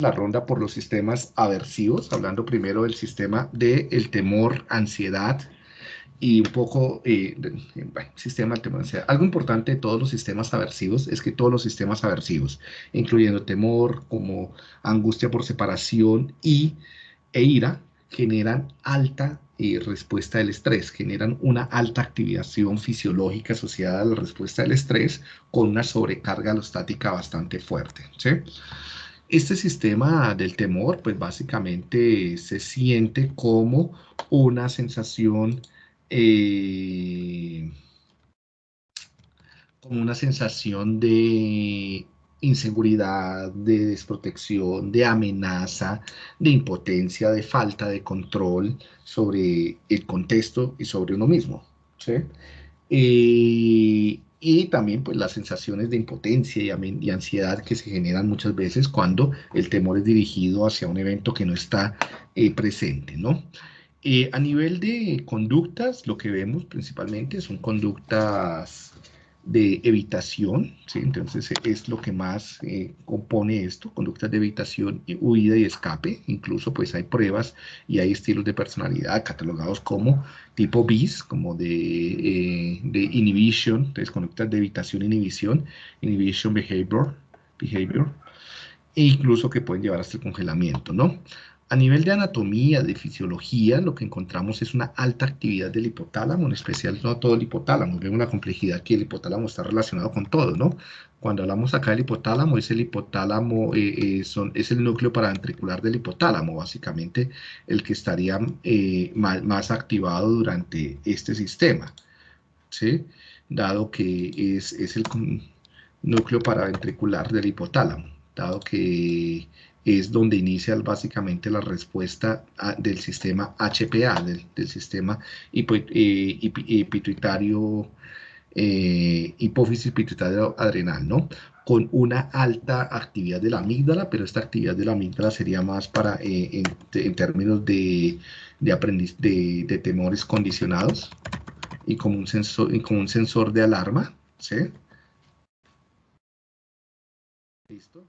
la ronda por los sistemas aversivos, hablando primero del sistema del el temor, ansiedad y un poco eh, sistema del temor, ansiedad. Algo importante de todos los sistemas aversivos es que todos los sistemas aversivos, incluyendo temor, como angustia por separación y, e ira, generan alta eh, respuesta del estrés, generan una alta activación fisiológica asociada a la respuesta del estrés con una sobrecarga alostática bastante fuerte. ¿sí? Este sistema del temor, pues básicamente se siente como una sensación, eh, como una sensación de inseguridad, de desprotección, de amenaza, de impotencia, de falta de control sobre el contexto y sobre uno mismo. ¿sí? Eh, y también pues las sensaciones de impotencia y, ansiedad que se generan muchas veces cuando el temor es dirigido hacia un evento que no está eh, presente, ¿no? Eh, a nivel de conductas, lo que vemos principalmente son conductas de evitación, ¿sí? entonces es lo que más eh, compone esto, conductas de evitación, huida y escape, incluso pues hay pruebas y hay estilos de personalidad catalogados como tipo BIS, como de, eh, de inhibition, entonces conductas de evitación, inhibición, inhibition behavior, behavior, e incluso que pueden llevar hasta el congelamiento, ¿no? A nivel de anatomía, de fisiología, lo que encontramos es una alta actividad del hipotálamo, en especial no todo el hipotálamo. Vemos la complejidad que el hipotálamo está relacionado con todo, ¿no? Cuando hablamos acá del hipotálamo, es el hipotálamo, eh, eh, es el núcleo paraventricular del hipotálamo, básicamente el que estaría eh, más, activado durante este sistema, ¿sí? Dado que es, es el núcleo paraventricular del hipotálamo, dado que es donde inicia básicamente la respuesta del sistema HPA, del, sistema eh, pituitario, eh, hipófisis pituitario adrenal, ¿no? Con una alta actividad de la amígdala, pero esta actividad de la amígdala sería más para, eh, en, términos de, de, de, temores condicionados y como un sensor, y como un sensor de alarma, ¿sí? ¿Listo?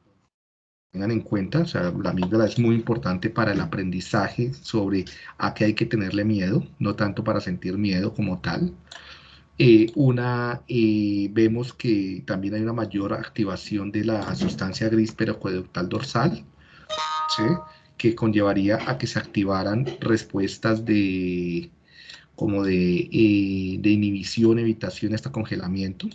Tengan en cuenta, o sea, la amígdala es muy importante para el aprendizaje sobre a qué hay que tenerle miedo, no tanto para sentir miedo como tal. Eh, una, eh, vemos que también hay una mayor activación de la sustancia gris periacueductal dorsal, que conllevaría a que se activaran respuestas de como de, eh, de inhibición, evitación hasta congelamiento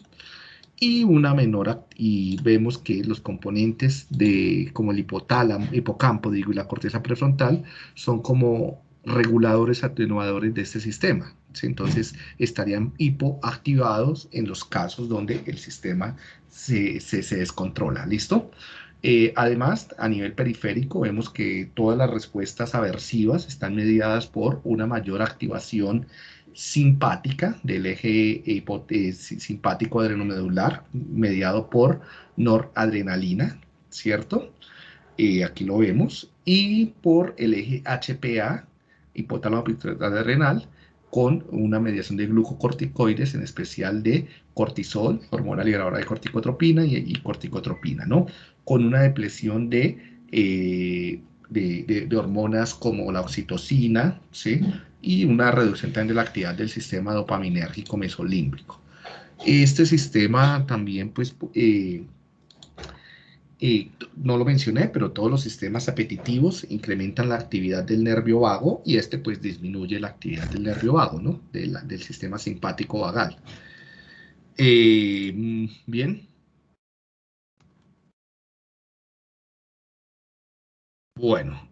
y una menor y vemos que los componentes de como el hipotálamo, hipocampo digo y la corteza prefrontal son como reguladores atenuadores de este sistema. Entonces estarían hipoactivados en los casos donde el sistema se, se, descontrola. ¿Listo? Eh, además, a nivel periférico, vemos que todas las respuestas aversivas están mediadas por una mayor activación simpática del eje eh, simpático adrenomedular mediado por noradrenalina, ¿cierto? Eh, aquí lo vemos, y por el eje HPA, hipotálamo adrenal, con una mediación de glucocorticoides, en especial de cortisol, hormona liberadora de corticotropina y, corticotropina, ¿no? Con una depresión de, eh, de, de, hormonas como la oxitocina, ¿sí? y una reducción también de la actividad del sistema dopaminérgico mesolímbrico. Este sistema también, pues, eh, eh, no lo mencioné, pero todos los sistemas apetitivos incrementan la actividad del nervio vago y este pues disminuye la actividad del nervio vago, ¿no? del sistema simpático vagal. Eh, mm, bien. Bueno,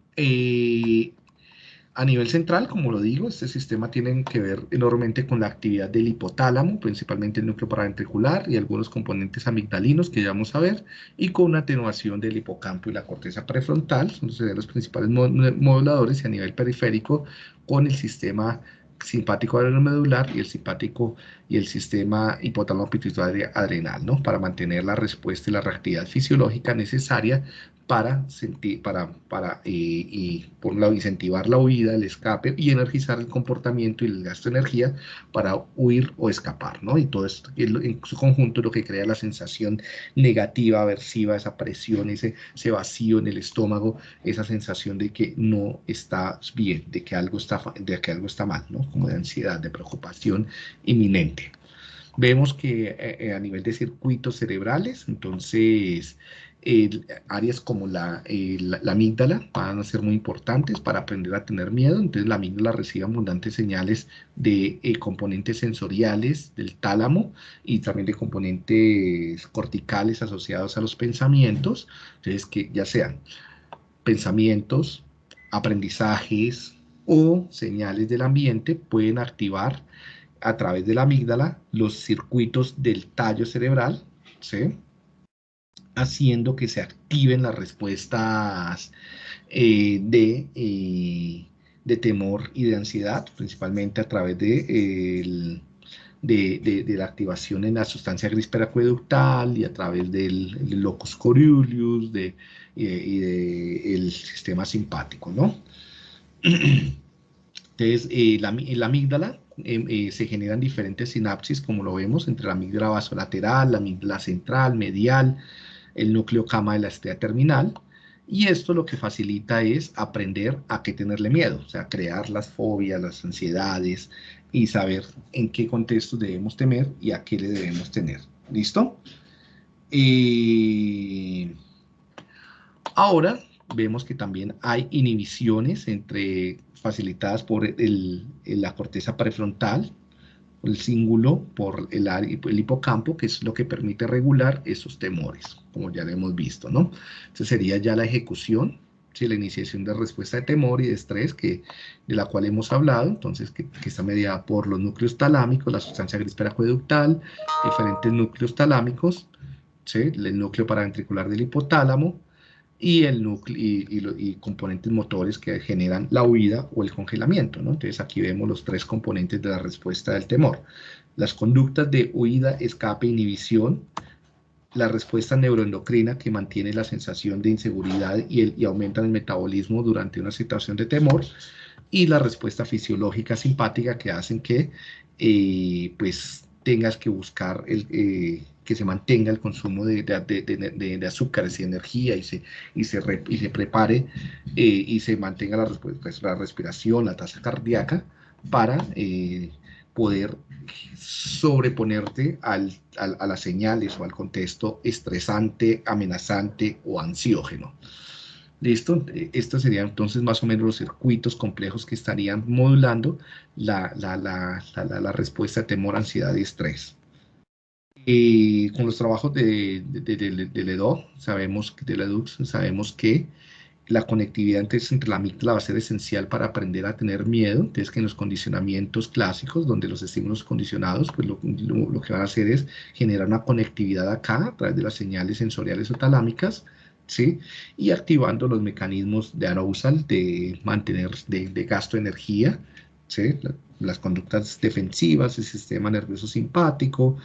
a nivel central, como lo digo, este sistema tiene que ver enormemente con la actividad del hipotálamo, principalmente el núcleo paraventricular y algunos componentes amigdalinos que ya vamos a ver, y con una atenuación del hipocampo y la corteza prefrontal, son los principales moduladores, y a nivel periférico con el sistema simpático adrenomedular y el simpático y el sistema hipotálamo pituitario adrenal, ¿no? Para mantener la respuesta y la reactividad fisiológica necesaria para, sentir, para, para eh, y, por un lado, incentivar la huida, el escape y energizar el comportamiento y el gasto de energía para huir o escapar, ¿no? Y todo esto en su conjunto lo que crea la sensación negativa, aversiva, esa presión, ese, ese vacío en el estómago, esa sensación de que no está bien, de que algo está, de que algo está mal, ¿no? Como de ansiedad, de preocupación inminente. Vemos que eh, eh, a nivel de circuitos cerebrales, entonces áreas como la, la, amígdala van a ser muy importantes para aprender a tener miedo. Entonces la amígdala recibe abundantes señales de eh, componentes sensoriales del tálamo y también de componentes corticales asociados a los pensamientos. Entonces que ya sean pensamientos, aprendizajes o señales del ambiente pueden activar a través de la amígdala los circuitos del tallo cerebral, ¿sí? Haciendo que se activen las respuestas eh, de, eh, de, temor y de ansiedad, principalmente a través de, de, de, la activación en la sustancia gris peracueductal y a través del, locus coeruleus eh, y del sistema simpático, ¿no? Entonces, la, la amígdala se generan diferentes sinapsis, como lo vemos, entre la amígdala basolateral, la amígdala central, medial, el núcleo cama de la estrella terminal, y esto lo que facilita es aprender a qué tenerle miedo, o sea, crear las fobias, las ansiedades y saber en qué contexto debemos temer y a qué le debemos tener. ¿Listo? Ahora vemos que también hay inhibiciones entre, facilitadas por la corteza prefrontal, el cíngulo por el, el, hipocampo, que es lo que permite regular esos temores, como ya lo hemos visto, ¿no? Entonces sería ya la ejecución, ¿sí? la iniciación de respuesta de temor y de estrés, que, de la cual hemos hablado, entonces que, está mediada por los núcleos talámicos, la sustancia gris peracueductal, diferentes núcleos talámicos, el núcleo paraventricular del hipotálamo, y, el núcleo, y, componentes motores que generan la huida o el congelamiento. ¿no? Entonces aquí vemos los tres componentes de la respuesta del temor. Las conductas de huida, escape, inhibición, la respuesta neuroendocrina que mantiene la sensación de inseguridad y, aumenta el metabolismo durante una situación de temor, y la respuesta fisiológica simpática que hacen que eh, pues tengas que buscar el, eh, que se mantenga el consumo de, de, azúcares y energía y se, y se, y se prepare eh, y se mantenga la, pues, la, respiración, la tasa cardíaca para eh, poder sobreponerte al, a las señales o al contexto estresante, amenazante o ansiógeno. ¿Listo? Estos serían entonces más o menos los circuitos complejos que estarían modulando la, la, la, la respuesta a temor, ansiedad y estrés. Y con los trabajos de, de, de, LEDO, sabemos, de sabemos que la conectividad entre la amígdala va a ser esencial para aprender a tener miedo. Entonces, que en los condicionamientos clásicos, donde los estímulos condicionados, pues lo, lo, que van a hacer es generar una conectividad acá a través de las señales sensoriales o talámicas, ¿sí? Y activando los mecanismos de arousal, de mantener, de, de gasto de energía, ¿sí? las conductas defensivas, el sistema nervioso simpático,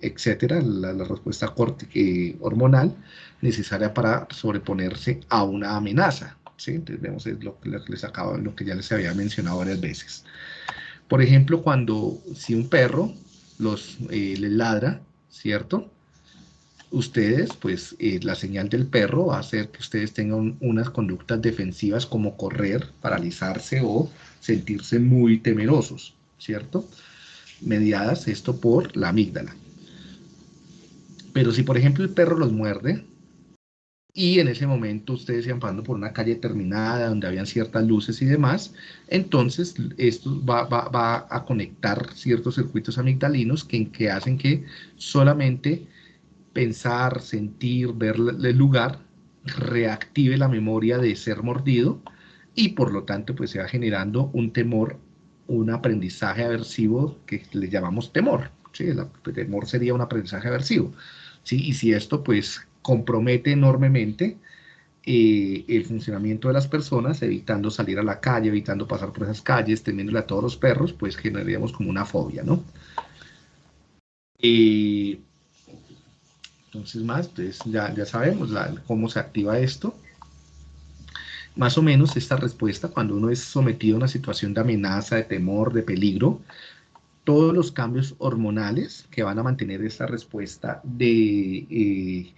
etcétera, la, respuesta eh, hormonal necesaria para sobreponerse a una amenaza. ¿sí? Entonces vemos lo, que les acabo, lo que ya les había mencionado varias veces. Por ejemplo, cuando si un perro los, eh, les ladra, ¿cierto? Ustedes, pues eh, la señal del perro va a hacer que ustedes tengan unas conductas defensivas como correr, paralizarse o sentirse muy temerosos, ¿cierto? Mediadas esto por la amígdala. Pero si, por ejemplo, el perro los muerde y en ese momento ustedes iban pasando por una calle terminada donde habían ciertas luces y demás, entonces esto va, a conectar ciertos circuitos amigdalinos que, que hacen que solamente pensar, sentir, ver el lugar reactive la memoria de ser mordido y por lo tanto pues se va generando un temor, un aprendizaje aversivo que le llamamos temor. ¿sí? El temor sería un aprendizaje aversivo. Y si esto pues compromete enormemente eh, el funcionamiento de las personas, evitando salir a la calle, evitando pasar por esas calles, temiéndole a todos los perros, pues generaríamos como una fobia, ¿no? Entonces más, pues ya, ya sabemos cómo se activa esto. más o menos esta respuesta, cuando uno es sometido a una situación de amenaza, de temor, de peligro, todos los cambios hormonales que van a mantener esta respuesta de, eh,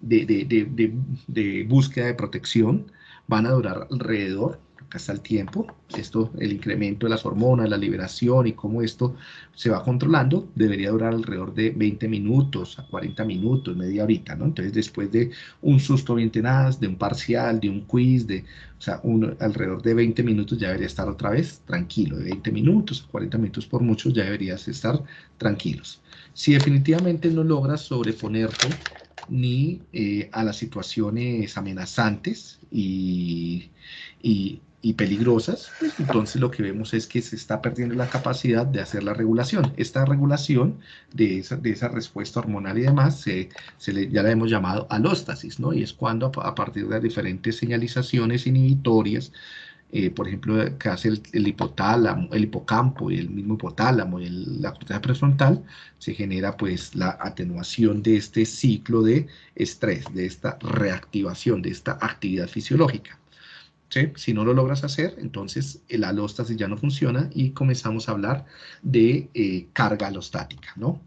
de, búsqueda de protección van a durar alrededor acá está el tiempo, esto, el incremento de las hormonas, la liberación y cómo esto se va controlando, debería durar alrededor de 20 minutos a 40 minutos, media horita, ¿no? Entonces, después de un susto bien tenaz, de un parcial, de un quiz, de, o sea, alrededor de 20 minutos ya debería estar otra vez tranquilo, de 20 minutos a 40 minutos por mucho ya deberías estar tranquilos. Si definitivamente no logras sobreponerte ni eh, a las situaciones amenazantes y peligrosas, pues entonces lo que vemos es que se está perdiendo la capacidad de hacer la regulación. Esta regulación de esa, de esa respuesta hormonal y demás, se, se le, ya la hemos llamado alóstasis, ¿no? Y es cuando a, partir de diferentes señalizaciones inhibitorias, eh, por ejemplo, que hace el, hipotálamo, el hipocampo y el mismo hipotálamo y la corteza prefrontal, se genera pues la atenuación de este ciclo de estrés, de esta reactivación, de esta actividad fisiológica. Si no lo logras hacer, entonces el alóstasis ya no funciona y comenzamos a hablar de eh, carga alostática, ¿no?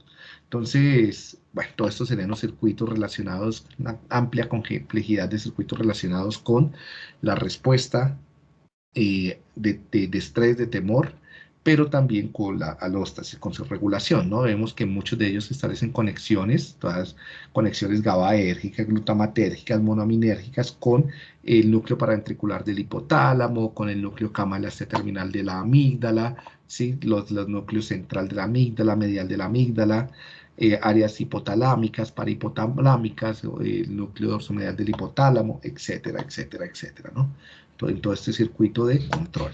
Entonces, bueno, todo esto serían los circuitos relacionados, una amplia complejidad de circuitos relacionados con la respuesta eh, de, de, estrés, de temor, pero también con la alóstasis, con su regulación, ¿no? Vemos que muchos de ellos establecen conexiones, todas conexiones GABAérgicas, glutamatérgicas, monoaminérgicas con el núcleo paraventricular del hipotálamo, con el núcleo camalaste terminal de la amígdala, ¿sí? los, los núcleos central de la amígdala, medial de la amígdala, eh, áreas hipotalámicas, parahipotalámicas, el núcleo dorsomedial del hipotálamo, etcétera, etcétera, etcétera, ¿no? Todo, en todo este circuito de control.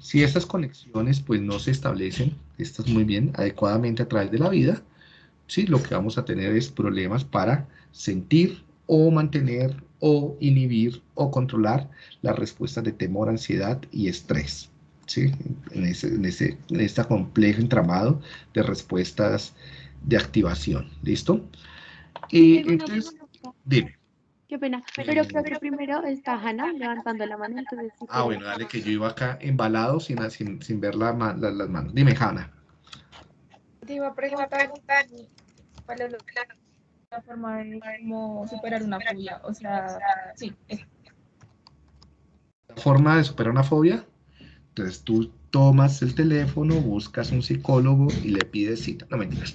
Si estas conexiones pues no se establecen, estas muy bien, adecuadamente a través de la vida, ¿sí? lo que vamos a tener es problemas para sentir o mantener o inhibir o controlar las respuestas de temor, ansiedad y estrés. ¿sí? En, ese, en, ese, en este complejo entramado de respuestas de activación. ¿Listo? Y entonces, dime. Qué pena, pero creo que primero está Hanna levantando la mano. Entonces, ah, bueno, dale, que yo iba acá embalado sin, sin, sin ver la, la, las manos. Dime, Hanna. Te iba a preguntar cuál es la forma de cómo superar una fobia. O sea, sí. La forma de superar una fobia. Entonces tú tomas el teléfono, buscas un psicólogo y le pides cita. No mentiras.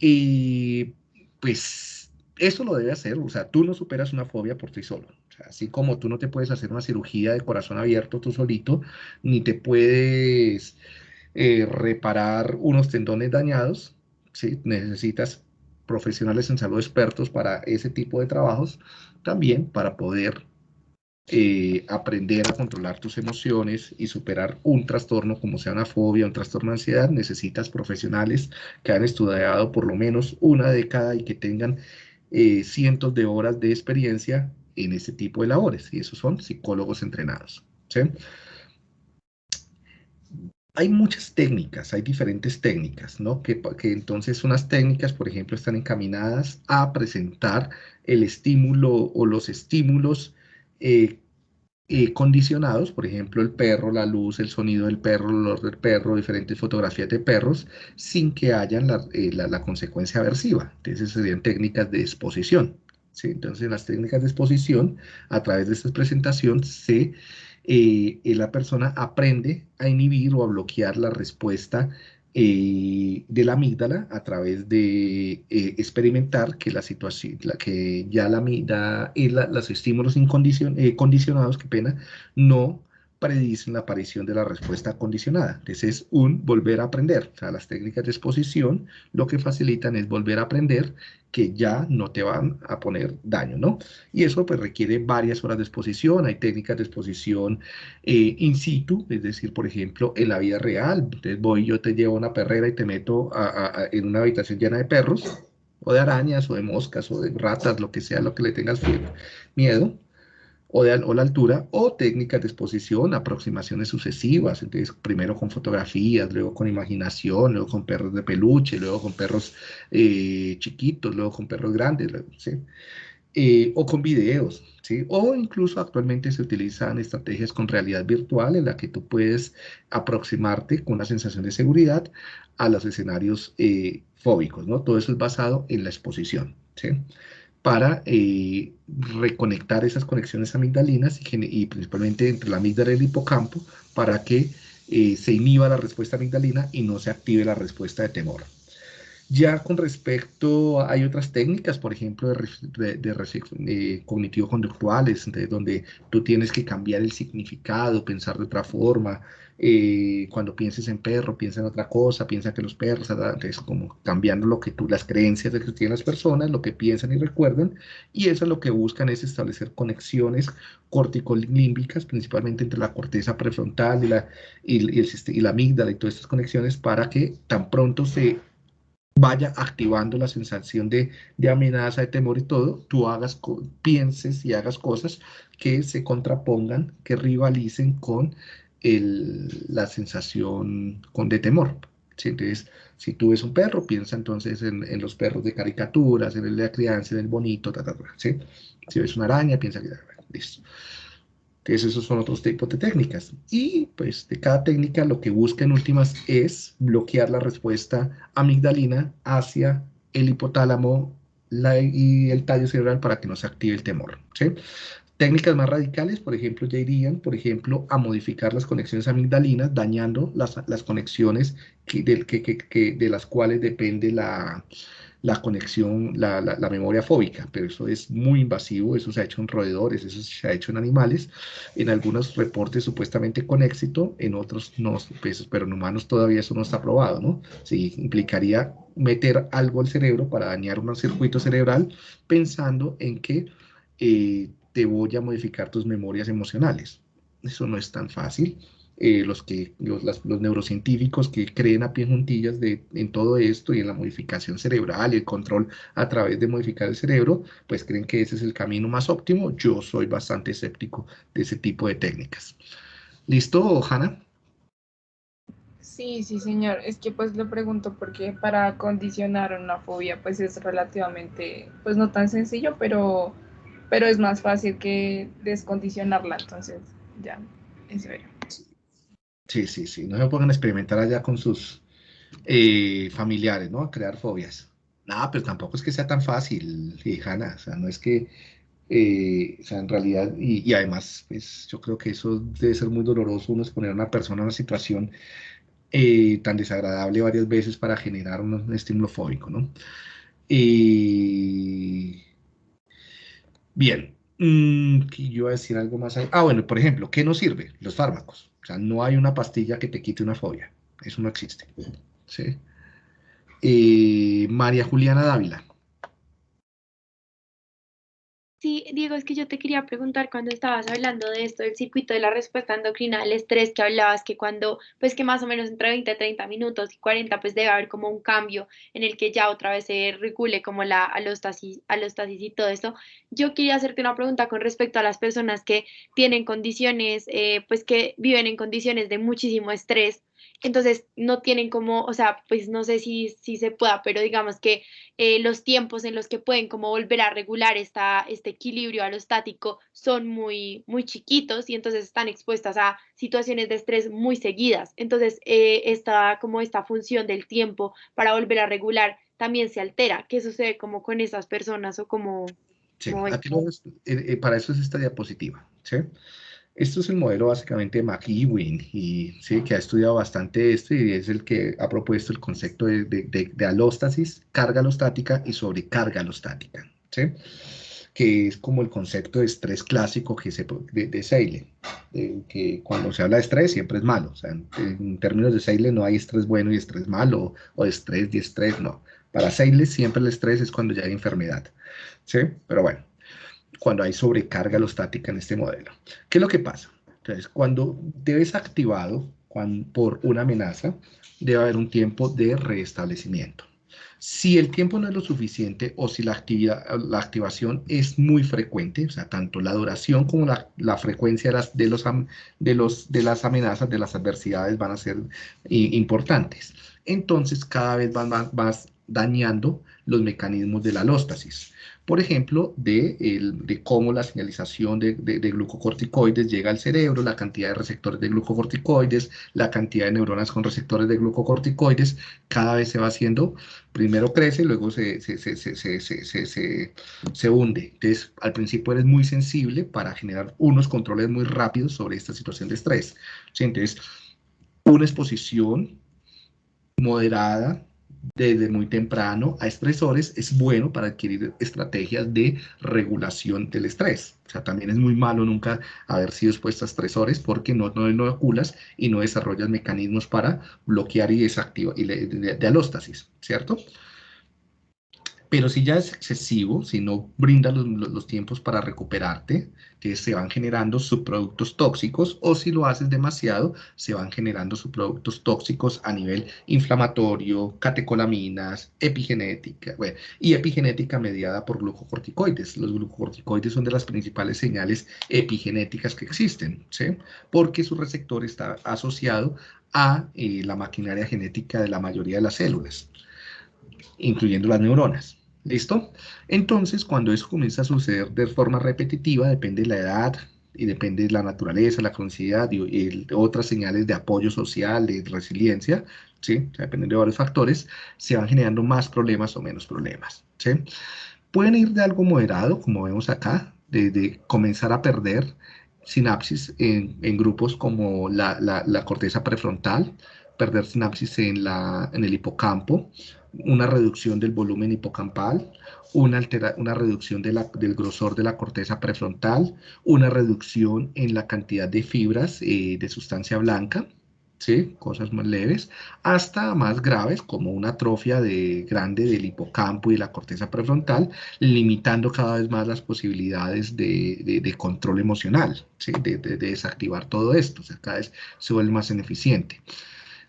Y pues eso lo debe hacer, o sea, tú no superas una fobia por ti solo. así como tú no te puedes hacer una cirugía de corazón abierto tú solito, ni te puedes eh, reparar unos tendones dañados, ¿sí? necesitas profesionales en salud expertos para ese tipo de trabajos, también para poder eh, aprender a controlar tus emociones y superar un trastorno como sea una fobia, un trastorno de ansiedad, necesitas profesionales que han estudiado por lo menos una década y que tengan eh, cientos de horas de experiencia en este tipo de labores, y esos son psicólogos entrenados. Hay muchas técnicas, hay diferentes técnicas, ¿no? Que, que, entonces unas técnicas, por ejemplo, están encaminadas a presentar el estímulo o los estímulos eh, eh, condicionados, por ejemplo, el perro, la luz, el sonido del perro, el olor del perro, diferentes fotografías de perros, sin que hayan la, eh, consecuencia aversiva. Entonces, serían técnicas de exposición. ¿sí? Entonces, en las técnicas de exposición, a través de esta presentación, se, eh, la persona aprende a inhibir o a bloquear la respuesta eh, de la amígdala a través de eh, experimentar que la situación, la, que ya la amígdala y los estímulos eh, condicionados, qué pena, no predicen la aparición de la respuesta condicionada. Entonces es un volver a aprender. O sea, las técnicas de exposición lo que facilitan es volver a aprender que ya no te van a poner daño, ¿no? Y eso pues requiere varias horas de exposición, hay técnicas de exposición eh, in situ, es decir, por ejemplo, en la vida real, entonces voy, yo te llevo una perrera y te meto en una habitación llena de perros, o de arañas, o de moscas, o de ratas, lo que sea, lo que le tengas miedo, o, la altura, o técnicas de exposición, aproximaciones sucesivas, entonces primero con fotografías, luego con imaginación, luego con perros de peluche, luego con perros eh, chiquitos, luego con perros grandes, eh, o con videos, ¿sí? O incluso actualmente se utilizan estrategias con realidad virtual en la que tú puedes aproximarte con una sensación de seguridad a los escenarios eh, fóbicos, ¿no? Todo eso es basado en la exposición, ¿sí? Para eh, reconectar esas conexiones amigdalinas y, principalmente entre la amígdala y el hipocampo para que se inhiba la respuesta amigdalina y no se active la respuesta de temor. Ya con respecto, hay otras técnicas, por ejemplo, de, de, cognitivo-conductuales, donde tú tienes que cambiar el significado, pensar de otra forma. Eh, cuando pienses en perro, piensa en otra cosa, piensa que los perros, es como cambiando lo que tú, las creencias que tienen las personas, lo que piensan y recuerdan, y eso lo que buscan es establecer conexiones corticolímbicas, principalmente entre la corteza prefrontal y la, y, el, y la amígdala y todas estas conexiones para que tan pronto se vaya activando la sensación de, amenaza, de temor y todo, tú hagas, pienses y hagas cosas que se contrapongan, que rivalicen con la sensación con de temor. Entonces, si tú ves un perro, piensa entonces en, los perros de caricaturas, en el de la crianza, en el bonito, Si ves una araña, piensa que... Listo. Entonces esos son otros tipos de técnicas. Y pues de cada técnica lo que busca en últimas es bloquear la respuesta amigdalina hacia el hipotálamo y el tallo cerebral para que no se active el temor. Técnicas más radicales, por ejemplo, ya irían, por ejemplo, a modificar las conexiones amigdalinas, dañando las, las conexiones de las cuales depende la, la conexión, la, la, memoria fóbica, pero eso es muy invasivo, eso se ha hecho en roedores, eso se ha hecho en animales, en algunos reportes supuestamente con éxito, en otros no, pues, pero en humanos todavía eso no está probado, ¿no? Sí, implicaría meter algo al cerebro para dañar un circuito cerebral pensando en que eh, te voy a modificar tus memorias emocionales. Eso no es tan fácil. Eh, los, que, los, los, neurocientíficos que creen a pie juntillas de, en todo esto y en la modificación cerebral y el control a través de modificar el cerebro, pues creen que ese es el camino más óptimo. Yo soy bastante escéptico de ese tipo de técnicas. ¿Listo, Hanna? Sí, sí, señor. Es que pues le pregunto porque para condicionar una fobia pues es relativamente, pues no tan sencillo, pero, pero es más fácil que descondicionarla. Entonces, ya, es verdad. Sí, sí, sí. No se pongan a experimentar allá con sus eh, familiares, ¿no? A crear fobias. No, pero tampoco es que sea tan fácil, Hanna. O sea, no es que, eh, o sea, en realidad, y, además, pues yo creo que eso debe ser muy doloroso uno exponer a una persona a una situación eh, tan desagradable varias veces para generar un, estímulo fóbico, ¿no? Bien, mm, yo iba a decir algo más ahí. Ah, bueno, por ejemplo, ¿qué nos sirve? Los fármacos. O sea, no hay una pastilla que te quite una fobia. Eso no existe. ¿sí? Eh, María Juliana Dávila. Sí, Diego, es que yo te quería preguntar cuando estabas hablando de esto, del circuito de la respuesta endocrina, el estrés que hablabas, que cuando, pues que más o menos entre 20, 30 minutos y 40, pues debe haber como un cambio en el que ya otra vez se regule como la alostasis, alostasis y todo eso. Yo quería hacerte una pregunta con respecto a las personas que tienen condiciones, eh, pues que viven en condiciones de muchísimo estrés entonces no tienen como, o sea, pues no sé si, si se pueda, pero digamos que eh, los tiempos en los que pueden como volver a regular esta, este equilibrio alostático son muy, muy chiquitos y entonces están expuestas a situaciones de estrés muy seguidas. Entonces, eh, esta, como esta función del tiempo para volver a regular también se altera. ¿Qué sucede como con esas personas o como... Sí, eh, para eso es esta diapositiva, ¿sí? Esto es el modelo básicamente de McEwen, y, ¿sí? que ha estudiado bastante esto y es el que ha propuesto el concepto de, de, alóstasis, carga alostática y sobrecarga alostática, ¿sí? que es como el concepto de estrés clásico que se, de, de que cuando se habla de estrés siempre es malo, en, términos de Seile no hay estrés bueno y estrés malo, o de estrés y estrés, no. Para Seile siempre el estrés es cuando ya hay enfermedad, ¿sí? Pero bueno, cuando hay sobrecarga alostática en este modelo. ¿Qué es lo que pasa? Entonces, cuando debes activado por una amenaza, debe haber un tiempo de restablecimiento. Si el tiempo no es lo suficiente o si la, actividad, la activación es muy frecuente, o sea, tanto la duración como la, frecuencia de las, de, los, de, los, de las amenazas, de las adversidades van a ser importantes. Entonces, cada vez vas, vas dañando los mecanismos de la alóstasis. Por ejemplo, de, de cómo la señalización de, de, glucocorticoides llega al cerebro, la cantidad de receptores de glucocorticoides, la cantidad de neuronas con receptores de glucocorticoides, cada vez se va haciendo, primero crece, luego se, se, se, se hunde. Entonces, al principio eres muy sensible para generar unos controles muy rápidos sobre esta situación de estrés. Entonces, una exposición moderada desde muy temprano a estresores es bueno para adquirir estrategias de regulación del estrés. O sea, también es muy malo nunca haber sido expuesto a estresores porque no, no inoculas y no desarrollas mecanismos para bloquear y desactivar y de, de alóstasis, ¿cierto? Pero si ya es excesivo, si no brinda los, tiempos para recuperarte, que se van generando subproductos tóxicos, o si lo haces demasiado, se van generando subproductos tóxicos a nivel inflamatorio, catecolaminas, epigenética, y epigenética mediada por glucocorticoides. Los glucocorticoides son de las principales señales epigenéticas que existen, ¿sí? porque su receptor está asociado a eh, la maquinaria genética de la mayoría de las células incluyendo las neuronas. ¿Listo? Entonces, cuando eso comienza a suceder de forma repetitiva, depende de la edad y depende de la naturaleza, la cronicidad y, otras señales de apoyo social, de resiliencia, ¿sí? depende de varios factores, se van generando más problemas o menos problemas, ¿sí? Pueden ir de algo moderado, como vemos acá, de, comenzar a perder sinapsis en, grupos como la, corteza prefrontal, perder sinapsis en el hipocampo, una reducción del volumen hipocampal, una, una reducción del grosor de la corteza prefrontal, una reducción en la cantidad de fibras eh, de sustancia blanca, ¿sí? cosas más leves, hasta más graves como una atrofia de, grande del hipocampo y la corteza prefrontal, limitando cada vez más las posibilidades de, control emocional, ¿sí? de, desactivar todo esto, o sea, cada vez se vuelve más ineficiente.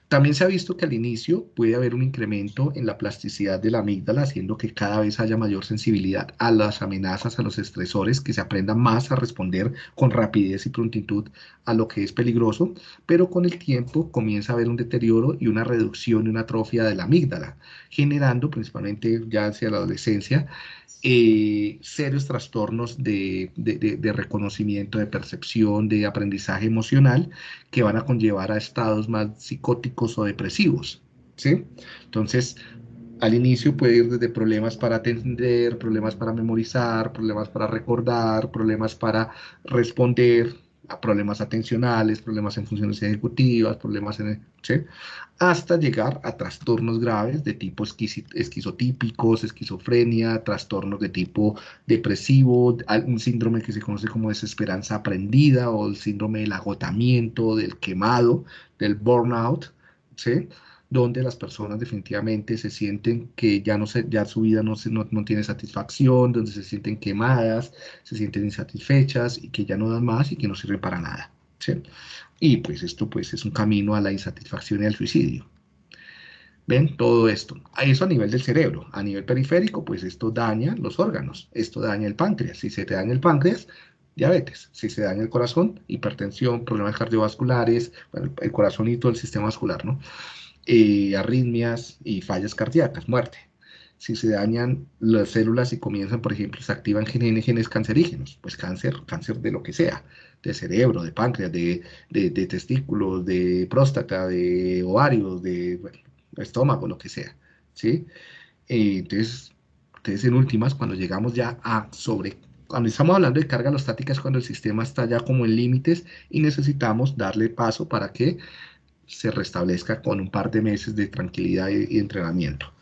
También se ha visto que al inicio puede haber un incremento en la plasticidad de la amígdala, haciendo que cada vez haya mayor sensibilidad a las amenazas, a los estresores, que se aprenda más a responder con rapidez y prontitud a lo que es peligroso, pero con el tiempo comienza a haber un deterioro y una reducción y una atrofia de la amígdala, generando principalmente ya hacia la adolescencia eh, serios trastornos de, reconocimiento, de percepción, de aprendizaje emocional que van a conllevar a estados más psicóticos o depresivos. ¿sí? Entonces, al inicio puede ir desde problemas para atender, problemas para memorizar, problemas para recordar, problemas para responder, a problemas atencionales, problemas en funciones ejecutivas, problemas en... ¿sí? hasta llegar a trastornos graves de tipo esquizotípicos, esquizofrenia, trastornos de tipo depresivo, un síndrome que se conoce como desesperanza aprendida o el síndrome del agotamiento, del quemado, del burnout, donde las personas definitivamente se sienten que ya, no se, ya su vida no, se, no, no, tiene satisfacción, donde se sienten quemadas, se sienten insatisfechas y que ya no dan más y que no sirven para nada. Y pues esto pues es un camino a la insatisfacción y al suicidio. ¿Ven? Todo esto. Eso a nivel del cerebro. A nivel periférico, pues esto daña los órganos. Esto daña el páncreas. Si se te daña el páncreas, diabetes. Si se daña el corazón, hipertensión, problemas cardiovasculares, el corazón y todo el sistema vascular, ¿no? Eh, arritmias y fallas cardíacas, muerte. Si se dañan las células y comienzan, por ejemplo, se activan genes, genes cancerígenos, pues cáncer, cáncer de lo que sea, de cerebro, de páncreas, de, testículos, de próstata, de ovarios, de estómago, lo que sea, ¿sí? Eh, entonces, entonces, en últimas, cuando llegamos ya a sobre, cuando estamos hablando de carga alostática es cuando el sistema está ya como en límites y necesitamos darle paso para que se restablezca con un par de meses de tranquilidad y, entrenamiento.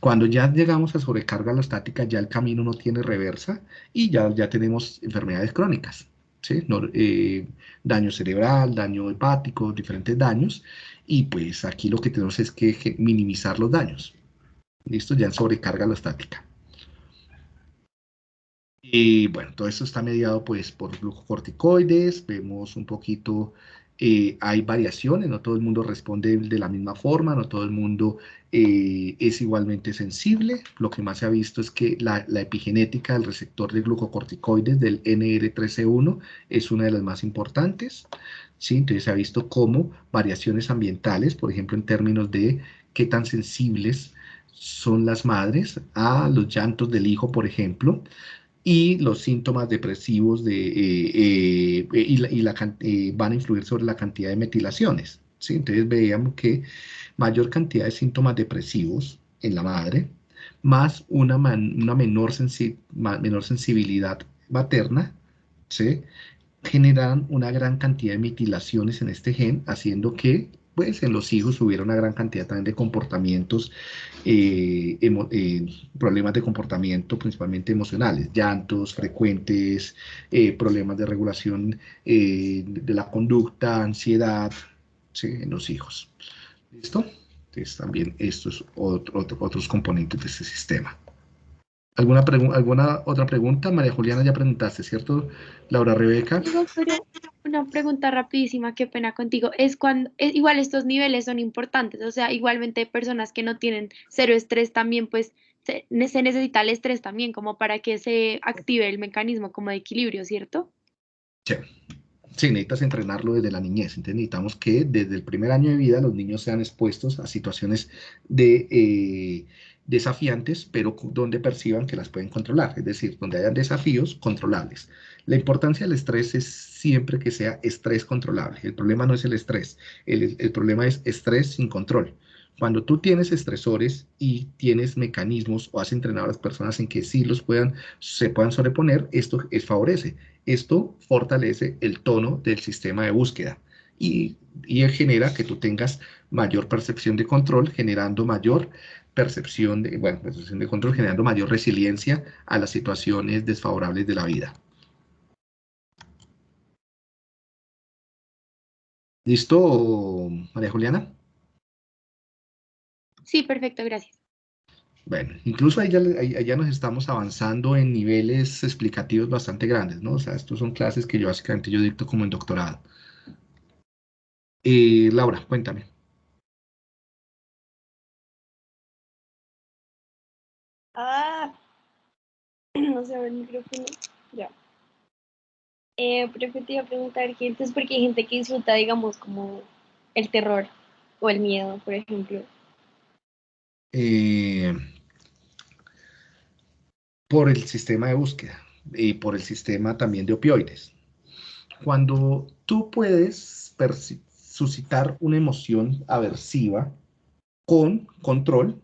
Cuando ya llegamos a sobrecarga alostática, ya el camino no tiene reversa y ya, ya tenemos enfermedades crónicas. ¿sí? Eh, daño cerebral, daño hepático, diferentes daños, y pues aquí lo que tenemos es que minimizar los daños. Listo, ya en sobrecarga alostática. Y bueno, todo esto está mediado pues por glucocorticoides, vemos un poquito eh, hay variaciones, no todo el mundo responde de la misma forma, no todo el mundo eh, es igualmente sensible. Lo que más se ha visto es que la, epigenética del receptor de glucocorticoides del NR13E1 es una de las más importantes. ¿sí? Entonces se ha visto como variaciones ambientales, por ejemplo, en términos de qué tan sensibles son las madres, a los llantos del hijo, por ejemplo, y los síntomas depresivos de, eh, eh, y, la, eh, van a influir sobre la cantidad de metilaciones. ¿sí? Entonces veíamos que mayor cantidad de síntomas depresivos en la madre, más una, una menor, menor sensibilidad materna, ¿sí? generan una gran cantidad de metilaciones en este gen, haciendo que pues en los hijos hubiera una gran cantidad también de comportamientos, eh, eh, problemas de comportamiento principalmente emocionales, llantos frecuentes, eh, problemas de regulación de la conducta, ansiedad, en los hijos. ¿Listo? Entonces también estos otros componentes de este sistema. ¿Alguna, ¿Alguna otra pregunta? María Juliana, ya preguntaste, ¿cierto? Laura Rebeca. una pregunta rapidísima, qué pena contigo. Es cuando, igual estos niveles son importantes, o sea, igualmente personas que no tienen cero estrés también, pues se, necesita el estrés también como para que se active el mecanismo como de equilibrio, ¿cierto? Sí. Sí, necesitas entrenarlo desde la niñez. Entonces necesitamos que desde el primer año de vida los niños sean expuestos a situaciones de... Eh, desafiantes, pero donde perciban que las pueden controlar, es decir, donde hayan desafíos controlables. La importancia del estrés es siempre que sea estrés controlable. El problema no es el estrés, el, problema es estrés sin control. Cuando tú tienes estresores y tienes mecanismos o has entrenado a las personas en que sí los puedan, se puedan sobreponer, esto es, favorece. Esto fortalece el tono del sistema de búsqueda y, y genera que tú tengas mayor percepción de control, generando mayor percepción de, bueno, percepción de control, generando mayor resiliencia a las situaciones desfavorables de la vida. ¿Listo, María Juliana? Sí, perfecto, gracias. Bueno, incluso ahí ya, nos estamos avanzando en niveles explicativos bastante grandes, ¿no? O sea, estos son clases que yo básicamente yo dicto como en doctorado. Eh, Laura, cuéntame. Ah, no sé, el micrófono. Ya. Eh, pero te iba a preguntar, entonces, porque hay gente que disfruta, digamos, como el terror o el miedo, por ejemplo. Eh, por el sistema de búsqueda y por el sistema también de opioides. Cuando tú puedes suscitar una emoción aversiva con control,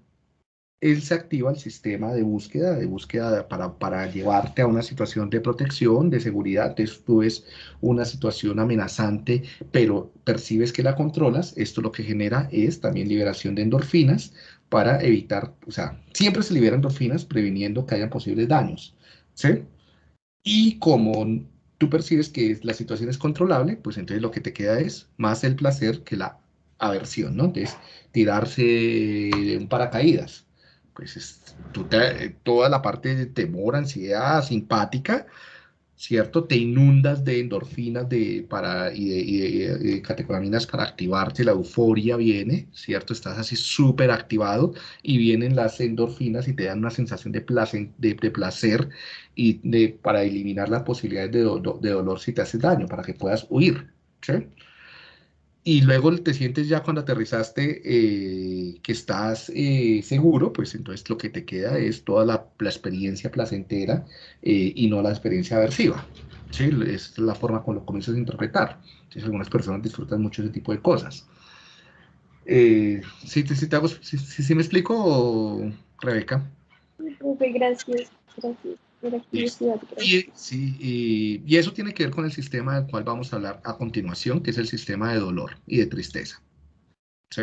él se activa el sistema de búsqueda, de búsqueda para, llevarte a una situación de protección, de seguridad. Tú ves una situación amenazante, pero percibes que la controlas. Esto lo que genera es también liberación de endorfinas para evitar, o sea, siempre se liberan endorfinas previniendo que hayan posibles daños. ¿sí? Y como tú percibes que la situación es controlable, pues entonces lo que te queda es más el placer que la aversión, ¿no? Entonces, tirarse de un paracaídas pues toda la parte de temor, ansiedad, simpática, ¿cierto? Te inundas de endorfinas de, para, y, de, catecolaminas para activarte, la euforia viene, ¿cierto? Estás así súper activado y vienen las endorfinas y te dan una sensación de placer, de, placer y de, para eliminar las posibilidades de, de dolor si te haces daño, para que puedas huir, ¿sí? Y luego te sientes ya cuando aterrizaste eh, que estás eh, seguro, pues entonces lo que te queda es toda la, experiencia placentera eh, y no la experiencia aversiva. ¿sí? Es la forma como lo comienzas a interpretar. Entonces algunas personas disfrutan mucho ese tipo de cosas. ¿sí, sí, te sí, me explico, Rebeca? Gracias, gracias. Y, sí, y, eso tiene que ver con el sistema del cual vamos a hablar a continuación, que es el sistema de dolor y de tristeza. ¿sí?